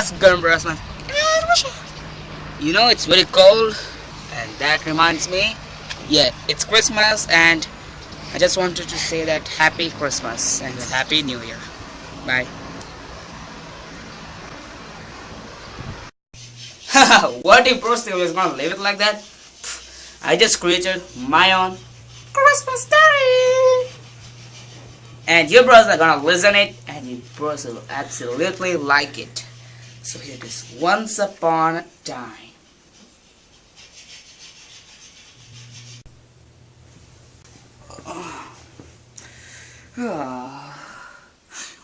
Christmas, Gumbrasman. You know it's very cold, and that reminds me. Yeah, it's Christmas, and I just wanted to say that Happy Christmas and Happy New Year. Bye. what if Lee was gonna leave it like that? I just created my own Christmas story. And your bros are gonna listen it and your bros will absolutely like it. So here it is. Once upon a time.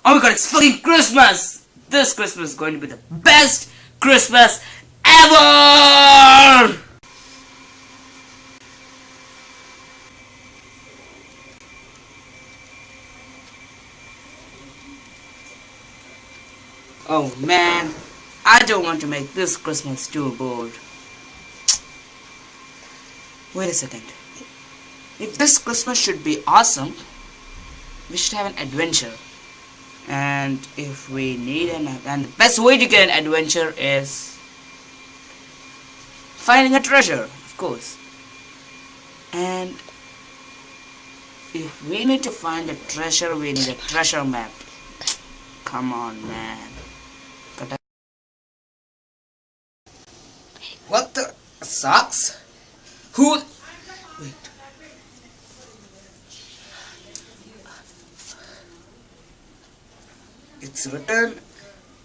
Oh my god, it's fucking Christmas! This Christmas is going to be the best Christmas ever! Oh man, I don't want to make this Christmas too bold. Wait a second. If this Christmas should be awesome, we should have an adventure. And if we need an and the best way to get an adventure is finding a treasure, of course. And if we need to find a treasure, we need a treasure map. Come on, man. What the socks? Who? Wait. It's written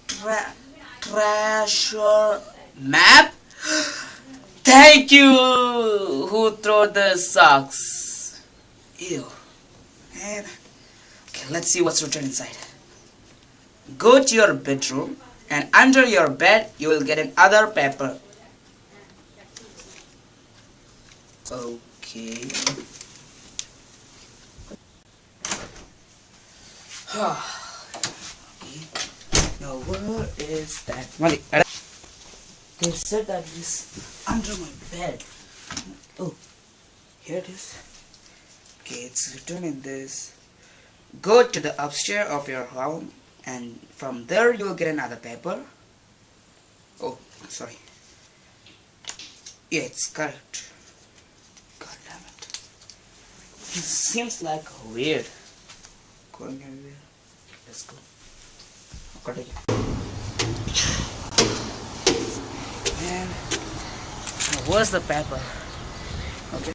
tra treasure map. Thank you. Who threw the socks? Ew. Man. Okay, let's see what's written inside. Go to your bedroom and under your bed you will get another paper. Okay. okay. Now where is that? Mali, they said that it is under my bed. Oh, here it is. Okay, it's written in this. Go to the upstairs of your home and from there you will get another paper. Oh, sorry. Yeah, it's correct. God damn it. It seems like weird. Going everywhere. Let's go. It. Man, where's the paper? Okay.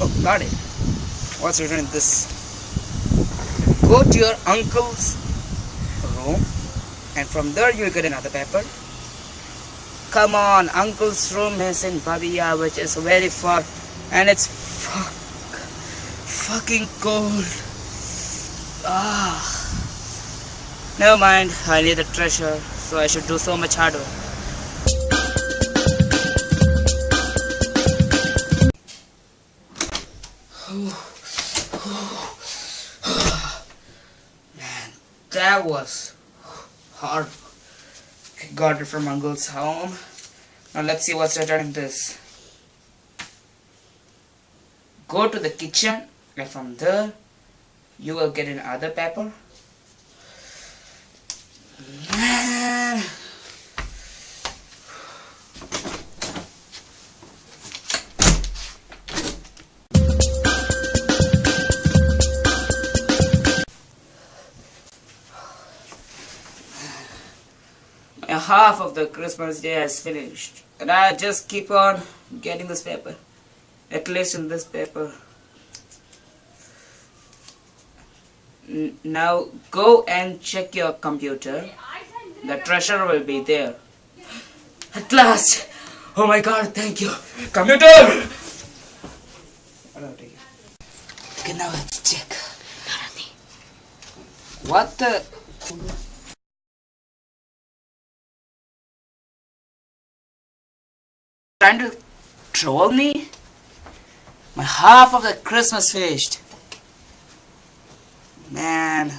Oh, got it. What's written in this? Go to your uncle's room and from there you will get another paper. Come on, uncle's room is in Babia which is very far and it's fuck, fucking cold. Ah. Never mind, I need the treasure so I should do so much harder. Man, that was hard. Got it from Uncle's home. Now let's see what's written in this. Go to the kitchen and from there you will get another paper. Half of the Christmas day has finished. And I just keep on getting this paper. At least in this paper. Now go and check your computer. The treasure will be there. At last! Oh my god, thank you. Computer! Okay, now let's check. What the... Trying to troll me? My half of the Christmas finished. Man.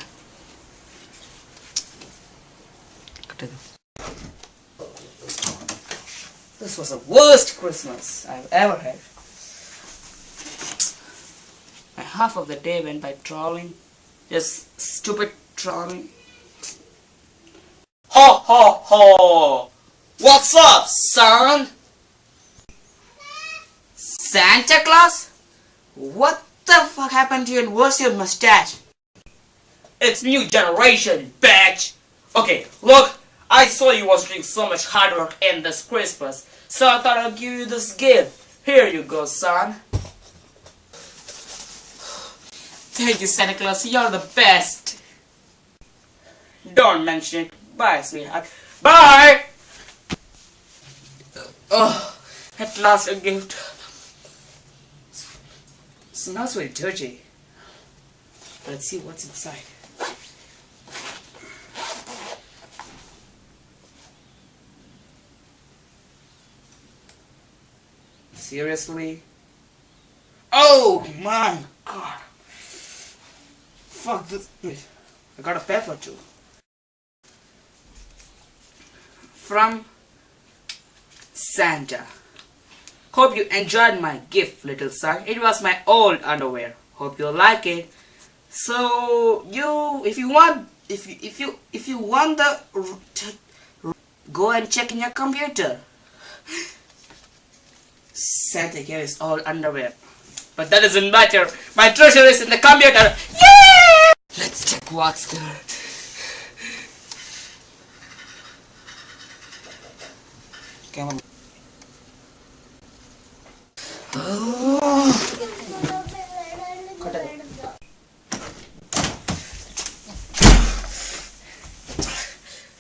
This was the worst Christmas I've ever had. My half of the day went by trolling. Just stupid trolling. Ho ho ho! What's up, son? Santa Claus? What the fuck happened to you and what's your mustache? It's new generation, bitch! Okay, look, I saw you was doing so much hard work in this Christmas, so I thought I'd give you this gift. Here you go, son. Thank you, Santa Claus. You're the best. Don't mention it. Bye, sweetheart. Bye! Oh, at last a gift. Smells very dirty. Let's see what's inside. Seriously? Oh my god. Fuck this. Wait, I got a pepper too. From Santa. Hope you enjoyed my gift, little son. It was my old underwear. Hope you like it. So you, if you want, if you, if you, if you want the, go and check in your computer. Santa gave his old underwear. But that doesn't matter. My treasure is in the computer. Yeah! Let's check what's there. Come on.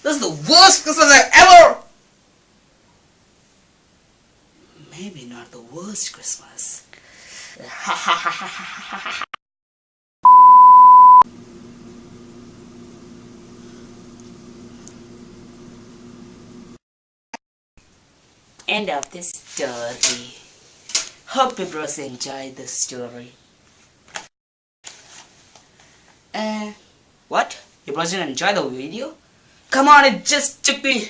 This is the worst Christmas I ever maybe not the worst Christmas. End of the story. Hope you bros enjoyed the story. Uh, what? You bros didn't enjoy the video? Come on, it just took me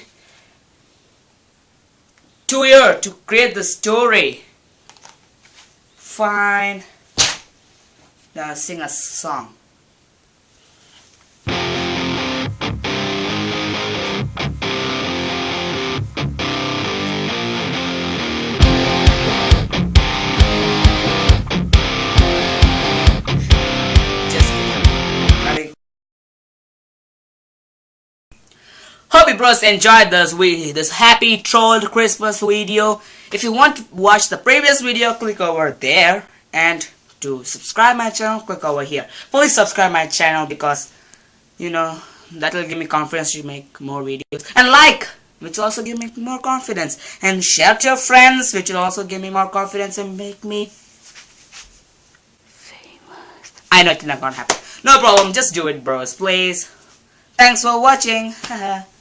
two years to create the story. Fine. Now sing a song. Bros enjoyed this video, this happy trolled Christmas video. If you want to watch the previous video, click over there. And to subscribe my channel, click over here. Please subscribe my channel because, you know, that will give me confidence to make more videos. And like, which will also give me more confidence. And share to your friends, which will also give me more confidence and make me famous. I know it's not gonna happen. No problem, just do it bros, please. Thanks for watching.